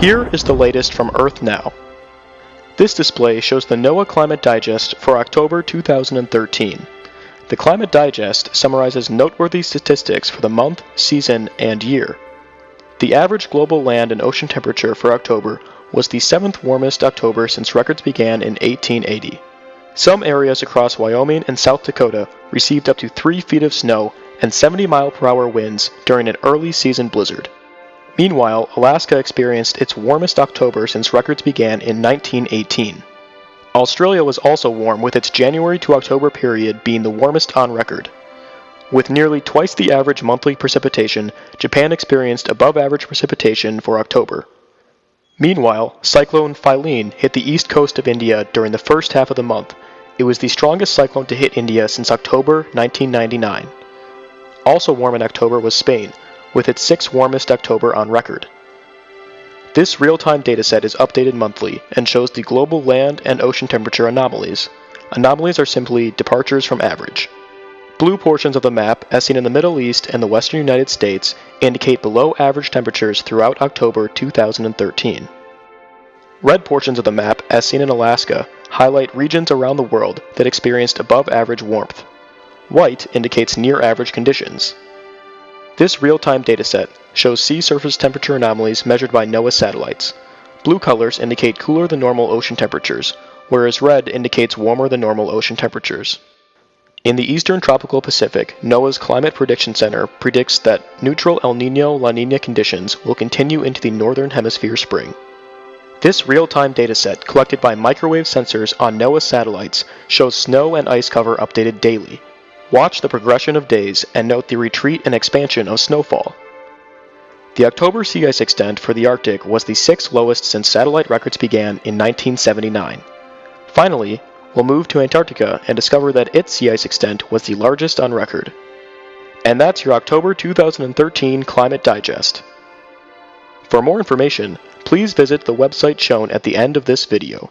Here is the latest from Earth Now. This display shows the NOAA Climate Digest for October 2013. The Climate Digest summarizes noteworthy statistics for the month, season, and year. The average global land and ocean temperature for October was the seventh warmest October since records began in 1880. Some areas across Wyoming and South Dakota received up to 3 feet of snow and 70 mile per hour winds during an early season blizzard. Meanwhile, Alaska experienced its warmest October since records began in 1918. Australia was also warm, with its January to October period being the warmest on record. With nearly twice the average monthly precipitation, Japan experienced above average precipitation for October. Meanwhile, Cyclone Phailin hit the east coast of India during the first half of the month. It was the strongest cyclone to hit India since October 1999. Also warm in October was Spain, with its sixth warmest October on record. This real-time dataset is updated monthly and shows the global land and ocean temperature anomalies. Anomalies are simply departures from average. Blue portions of the map, as seen in the Middle East and the western United States, indicate below average temperatures throughout October 2013. Red portions of the map, as seen in Alaska, highlight regions around the world that experienced above average warmth. White indicates near average conditions. This real-time dataset shows sea surface temperature anomalies measured by NOAA satellites. Blue colors indicate cooler than normal ocean temperatures, whereas red indicates warmer than normal ocean temperatures. In the eastern tropical Pacific, NOAA's Climate Prediction Center predicts that neutral El Nino La Nina conditions will continue into the northern hemisphere spring. This real-time dataset collected by microwave sensors on NOAA satellites shows snow and ice cover updated daily, Watch the progression of days and note the retreat and expansion of snowfall. The October sea ice extent for the Arctic was the sixth lowest since satellite records began in 1979. Finally, we'll move to Antarctica and discover that its sea ice extent was the largest on record. And that's your October 2013 Climate Digest. For more information, please visit the website shown at the end of this video.